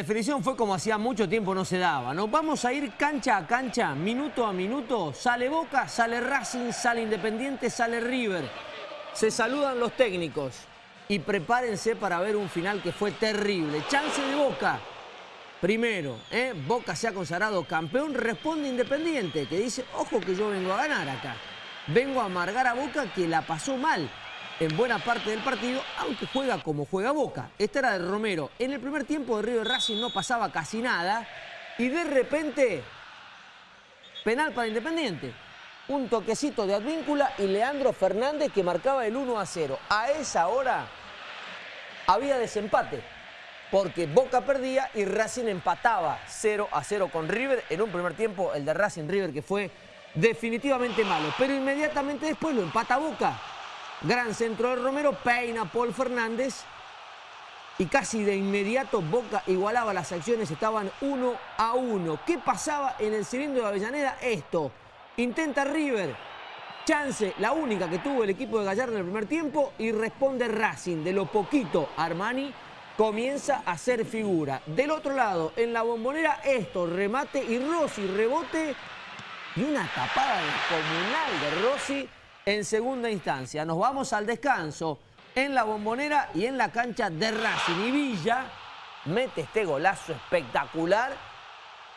La definición fue como hacía mucho tiempo no se daba, ¿no? Vamos a ir cancha a cancha, minuto a minuto. Sale Boca, sale Racing, sale Independiente, sale River. Se saludan los técnicos y prepárense para ver un final que fue terrible. Chance de Boca. Primero, ¿eh? Boca se ha consagrado campeón, responde Independiente, que dice, ojo que yo vengo a ganar acá. Vengo a amargar a Boca que la pasó mal en buena parte del partido, aunque juega como juega Boca. Esta era de Romero. En el primer tiempo de River Racing no pasaba casi nada y de repente, penal para Independiente. Un toquecito de Advíncula y Leandro Fernández que marcaba el 1 a 0. A esa hora había desempate porque Boca perdía y Racing empataba 0 a 0 con River en un primer tiempo, el de Racing River que fue definitivamente malo. Pero inmediatamente después lo empata Boca Gran centro de Romero, peina Paul Fernández. Y casi de inmediato Boca igualaba las acciones, estaban uno a uno. ¿Qué pasaba en el cilindro de Avellaneda? Esto. Intenta River. Chance, la única que tuvo el equipo de Gallardo en el primer tiempo. Y responde Racing. De lo poquito, Armani comienza a ser figura. Del otro lado, en la bombonera, esto. Remate y Rossi, rebote. Y una tapada descomunal de Rossi en segunda instancia. Nos vamos al descanso en la bombonera y en la cancha de Racing. Y Villa mete este golazo espectacular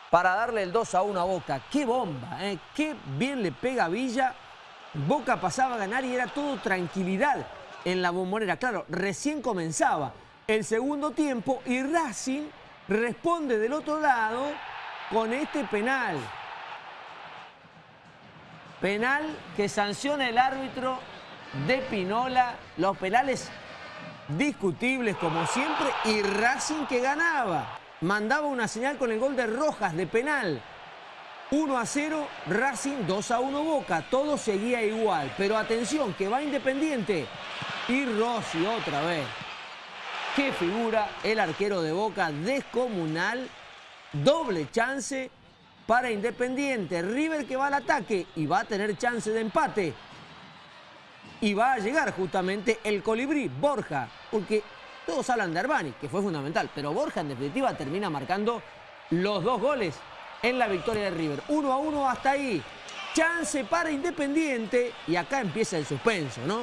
para darle el 2 a 1 a Boca. ¡Qué bomba! Eh! ¡Qué bien le pega Villa! Boca pasaba a ganar y era todo tranquilidad en la bombonera. Claro, recién comenzaba el segundo tiempo y Racing responde del otro lado con este penal. Penal que sanciona el árbitro de Pinola. Los penales discutibles como siempre y Racing que ganaba. Mandaba una señal con el gol de Rojas de penal. 1 a 0, Racing 2 a 1 Boca. Todo seguía igual. Pero atención, que va Independiente. Y Rossi otra vez. Qué figura el arquero de Boca, descomunal. Doble chance para Independiente. River que va al ataque y va a tener chance de empate. Y va a llegar justamente el colibrí, Borja, porque todos hablan de Armani, que fue fundamental, pero Borja en definitiva termina marcando los dos goles en la victoria de River. Uno a uno hasta ahí. Chance para Independiente y acá empieza el suspenso, ¿no?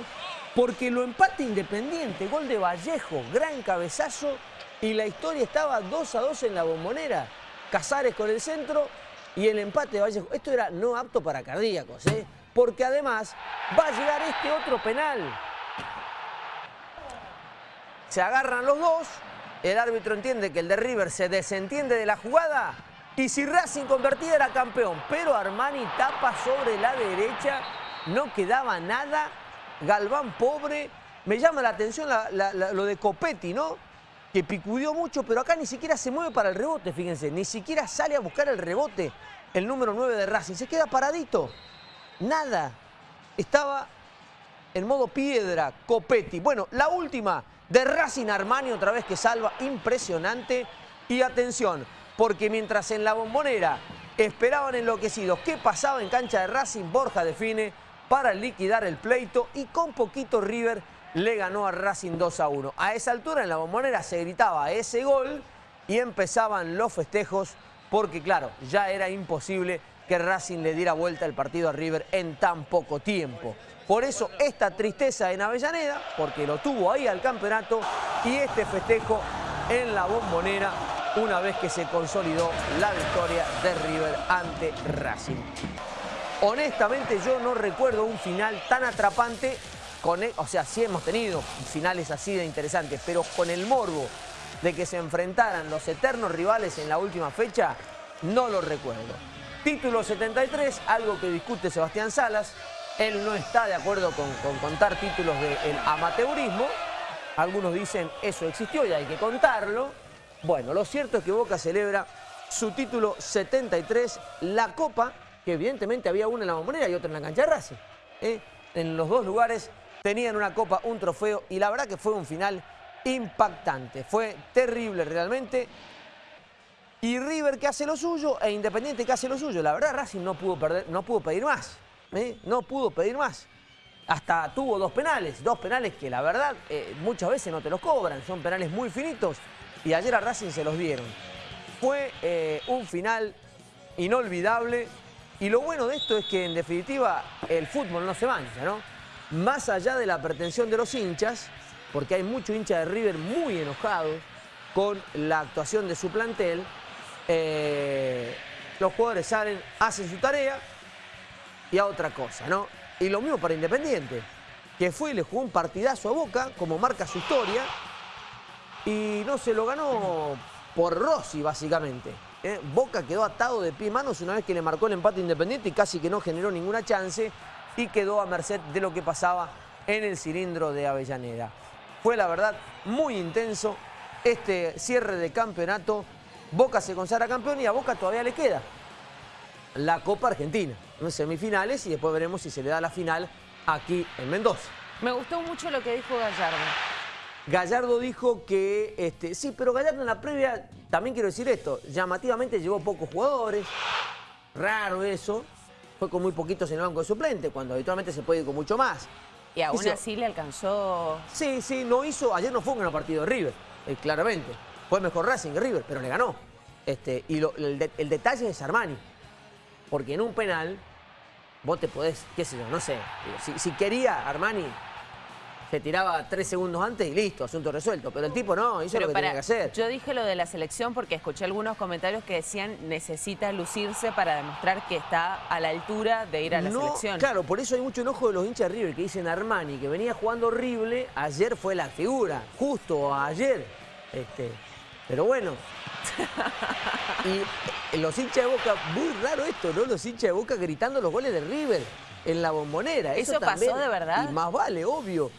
Porque lo empate Independiente, gol de Vallejo, gran cabezazo y la historia estaba 2 a 2 en la bombonera. Casares con el centro y el empate de Vallejo. Esto era no apto para cardíacos, ¿eh? porque además va a llegar este otro penal. Se agarran los dos, el árbitro entiende que el de River se desentiende de la jugada y si Racing convertía era campeón, pero Armani tapa sobre la derecha, no quedaba nada, Galván pobre, me llama la atención lo de Copetti, ¿no? Que picudió mucho, pero acá ni siquiera se mueve para el rebote, fíjense. Ni siquiera sale a buscar el rebote el número 9 de Racing. Se queda paradito. Nada. Estaba en modo piedra, Copetti. Bueno, la última de Racing Armani, otra vez que salva, impresionante. Y atención, porque mientras en la bombonera esperaban enloquecidos qué pasaba en cancha de Racing, Borja define para liquidar el pleito y con poquito River le ganó a Racing 2 a 1. A esa altura en la bombonera se gritaba ese gol y empezaban los festejos porque claro, ya era imposible que Racing le diera vuelta el partido a River en tan poco tiempo. Por eso esta tristeza en Avellaneda, porque lo tuvo ahí al campeonato, y este festejo en la bombonera una vez que se consolidó la victoria de River ante Racing. Honestamente yo no recuerdo un final tan atrapante e, o sea, sí hemos tenido finales así de interesantes, pero con el morbo de que se enfrentaran los eternos rivales en la última fecha, no lo recuerdo. Título 73, algo que discute Sebastián Salas. Él no está de acuerdo con, contar títulos del amateurismo. Algunos dicen eso existió y hay que contarlo. Bueno, lo cierto es que Boca celebra su título 73, la Copa, que evidentemente había una en la Bombonera y otra en la cancha de Racing. ¿eh? En los dos lugares tenían una copa, un trofeo y la verdad que fue un final impactante. Fue terrible realmente. Y River que hace lo suyo e Independiente que hace lo suyo. La verdad Racing no pudo, perder, no pudo pedir más. ¿eh? No pudo pedir más. Hasta tuvo dos penales, dos penales que la verdad eh, muchas veces no te los cobran. Son penales muy finitos y ayer a Racing se los dieron. Fue eh, un final inolvidable y lo bueno de esto es que en definitiva el fútbol no se mancha, ¿no? Más allá de la pretensión de los hinchas, porque hay muchos hinchas de River muy enojados con la actuación de su plantel, eh, los jugadores salen, hacen su tarea y a otra cosa, ¿no? Y lo mismo para Independiente, que fue y le jugó un partidazo a Boca, como marca su historia, y no se lo ganó por Rossi, básicamente. ¿eh? Boca quedó atado de pie y manos una vez que le marcó el empate Independiente y casi que no generó ninguna chance y quedó a merced de lo que pasaba en el cilindro de Avellaneda. Fue la verdad muy intenso este cierre de campeonato. Boca se consagra campeón y a Boca todavía le queda la Copa Argentina en semifinales y después veremos si se le da la final aquí en Mendoza. Me gustó mucho lo que dijo Gallardo. Gallardo dijo que, este, sí, pero Gallardo en la previa, también quiero decir esto, llamativamente llevó pocos jugadores, raro eso, fue con muy poquitos en el banco de suplente, cuando habitualmente se puede ir con mucho más. Y aún así le alcanzó... Sí, sí, no hizo, ayer no fue un gran partido de River, eh, claramente, fue mejor Racing que River, pero le ganó. Este, y el, detalle es Armani, porque en un penal vos te podés, qué sé yo, no sé, si, si quería Armani se tiraba tres segundos antes y listo, asunto resuelto. Pero el tipo no, hizo lo que tenía que hacer. Yo dije lo de la selección porque escuché algunos comentarios que decían necesita lucirse para demostrar que está a la altura de ir a la selección. Claro, por eso hay mucho enojo de los hinchas de River que dicen Armani, que venía jugando horrible, ayer fue la figura, justo ayer. Este, pero bueno. y los hinchas de Boca, muy raro esto, ¿no? Los hinchas de Boca gritando los goles de River en la bombonera. ¿Eso, pasó de verdad? Y más vale, obvio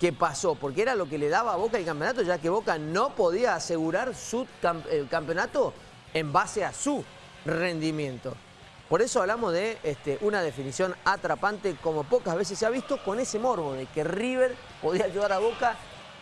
que pasó, porque era lo que le daba a Boca el campeonato, ya que Boca no podía asegurar su el campeonato en base a su rendimiento. Por eso hablamos de este, una definición atrapante como pocas veces se ha visto con ese morbo de que River podía ayudar a Boca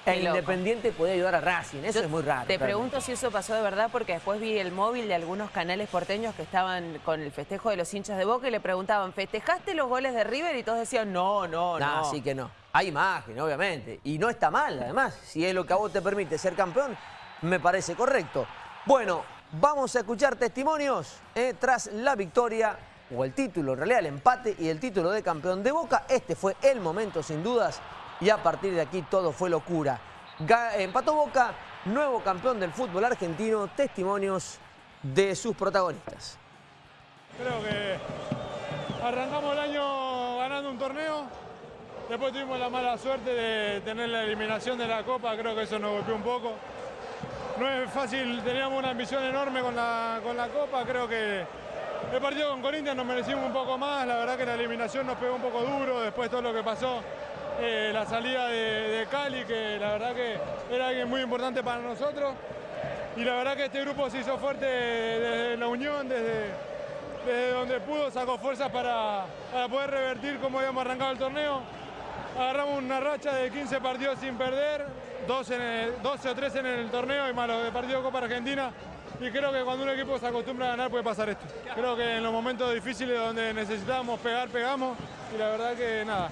e Independiente podía ayudar a Racing. Eso es muy raro. Te pregunto si eso pasó de verdad porque después vi el móvil de algunos canales porteños que estaban con el festejo de los hinchas de Boca y le preguntaban, ¿festejaste los goles de River? Y todos decían, no, no, no. No, sí que no. Hay imagen, obviamente. Y no está mal, además. Si es lo que a vos te permite ser campeón, me parece correcto. Bueno, vamos a escuchar testimonios eh, tras la victoria o el título, en realidad el empate y el título de campeón de Boca. Este fue el momento, sin dudas, y a partir de aquí todo fue locura. empató Boca, nuevo campeón del fútbol argentino, testimonios de sus protagonistas. Creo que arrancamos el año ganando un torneo, Después tuvimos la mala suerte de tener la eliminación de la Copa, creo que eso nos golpeó un poco. No es fácil, teníamos una ambición enorme con la, con la Copa, creo que el partido con Corinthians nos merecimos un poco más, la verdad que la eliminación nos pegó un poco duro, después todo lo que pasó, eh, la salida de, Cali, que la verdad que era alguien muy importante para nosotros. Y la verdad que este grupo se hizo fuerte desde la unión, desde, desde donde pudo, sacó fuerzas para, para poder revertir cómo habíamos arrancado el torneo agarramos una racha de 15 partidos sin perder, 12, o 13 en el torneo y malo de partido Copa Argentina. Y creo que cuando un equipo se acostumbra a ganar puede pasar esto. Creo que en los momentos difíciles donde necesitábamos pegar, pegamos. Y la verdad que nada,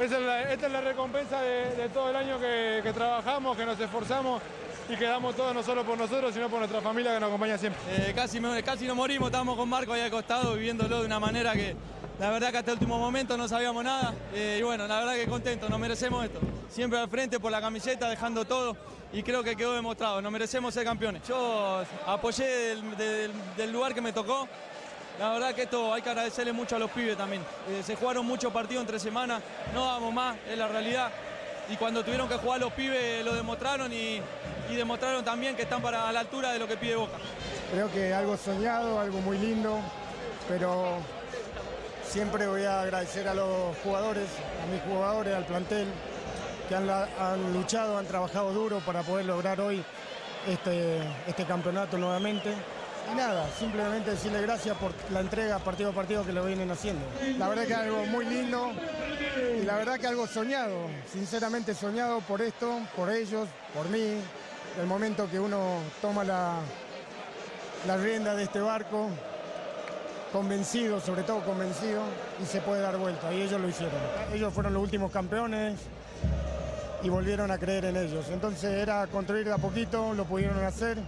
esta es la recompensa de, todo el año que, trabajamos, que nos esforzamos y que damos todo no solo por nosotros, sino por nuestra familia que nos acompaña siempre. Eh, casi, casi nos morimos, estábamos con Marco ahí al costado viviéndolo de una manera que la verdad que hasta el último momento no sabíamos nada eh, y bueno, la verdad que contento, nos merecemos esto. Siempre al frente por la camiseta, dejando todo y creo que quedó demostrado, nos merecemos ser campeones. Yo apoyé del, lugar que me tocó, la verdad que esto hay que agradecerle mucho a los pibes también. Eh, se jugaron muchos partidos entre semanas, no damos más, es la realidad. Y cuando tuvieron que jugar los pibes lo demostraron y, y demostraron también que están para a la altura de lo que pide Boca. Creo que algo soñado, algo muy lindo, pero Siempre voy a agradecer a los jugadores, a mis jugadores, al plantel, que han, luchado, han trabajado duro para poder lograr hoy este, este campeonato nuevamente. Y nada, simplemente decirle gracias por la entrega partido a partido que lo vienen haciendo. La verdad que es algo muy lindo y la verdad que algo soñado, sinceramente soñado por esto, por ellos, por mí, el momento que uno toma la, la rienda de este barco, convencido, sobre todo convencido, y se puede dar vuelta. Y ellos lo hicieron. Ellos fueron los últimos campeones y volvieron a creer en ellos. Entonces era construir de a poquito, lo pudieron hacer.